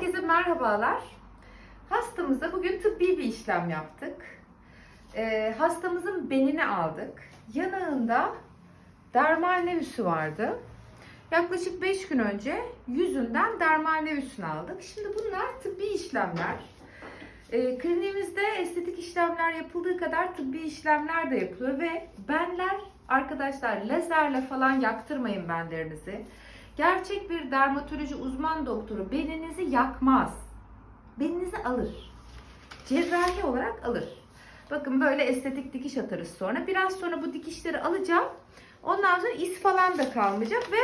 Herkese merhabalar. Hastamıza bugün tıbbi bir işlem yaptık. Ee, hastamızın benini aldık. Yanağında dermal nevüsü vardı. Yaklaşık 5 gün önce yüzünden dermal nevüsünü aldık. Şimdi bunlar tıbbi işlemler. Ee, kliniğimizde estetik işlemler yapıldığı kadar tıbbi işlemler de yapılıyor ve benler arkadaşlar lazerle falan yaktırmayın benlerinizi. Gerçek bir dermatoloji uzman doktoru beninizi yakmaz. Beninizi alır. Cerrahi olarak alır. Bakın böyle estetik dikiş atarız sonra. Biraz sonra bu dikişleri alacağım. Ondan sonra iz falan da kalmayacak ve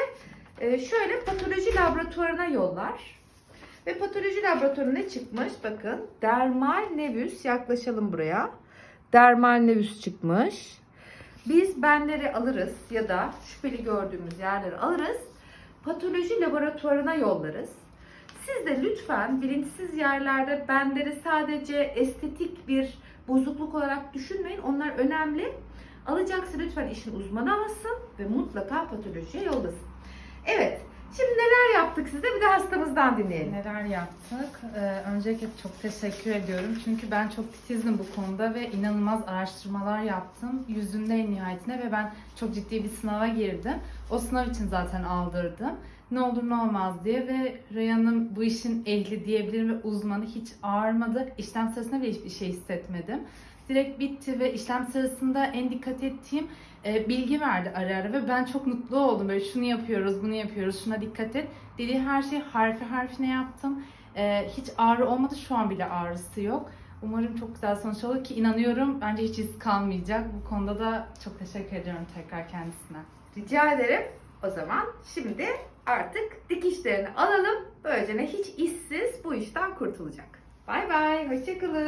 e, şöyle patoloji laboratuvarına yollar. Ve patoloji laboratuvarına çıkmış? Bakın dermal nevüs yaklaşalım buraya. Dermal nevüs çıkmış. Biz benleri alırız ya da şüpheli gördüğümüz yerleri alırız. Patoloji laboratuvarına yollarız. Siz de lütfen bilinçsiz yerlerde benleri sadece estetik bir bozukluk olarak düşünmeyin. Onlar önemli. Alacaksa lütfen işin uzmanı alsın ve mutlaka patolojiye yollasın. Evet. Şimdi neler yaptık size bir de hastamızdan dinleyelim. Neler yaptık? Ee, öncelikle çok teşekkür ediyorum. Çünkü ben çok titizdim bu konuda ve inanılmaz araştırmalar yaptım. Yüzünde en nihayetinde ve ben çok ciddi bir sınava girdim. O sınav için zaten aldırdım. Ne olur ne olmaz diye ve Reyhan'ın bu işin ehli diyebilirim ve uzmanı hiç ağrımadı. İşlem sırasında bile hiçbir şey hissetmedim. Direkt bitti ve işlem sırasında en dikkat ettiğim e, bilgi verdi ara ara ve ben çok mutlu oldum. Böyle şunu yapıyoruz, bunu yapıyoruz, şuna dikkat et. Dediği her şeyi harfi harfine yaptım. E, hiç ağrı olmadı, şu an bile ağrısı yok. Umarım çok güzel sonuç olur ki inanıyorum bence hiç iz kalmayacak. Bu konuda da çok teşekkür ediyorum tekrar kendisine. Rica ederim. O zaman şimdi artık dikişlerini alalım. Böylece hiç işsiz bu işten kurtulacak. Bay bay. Hoşçakalın.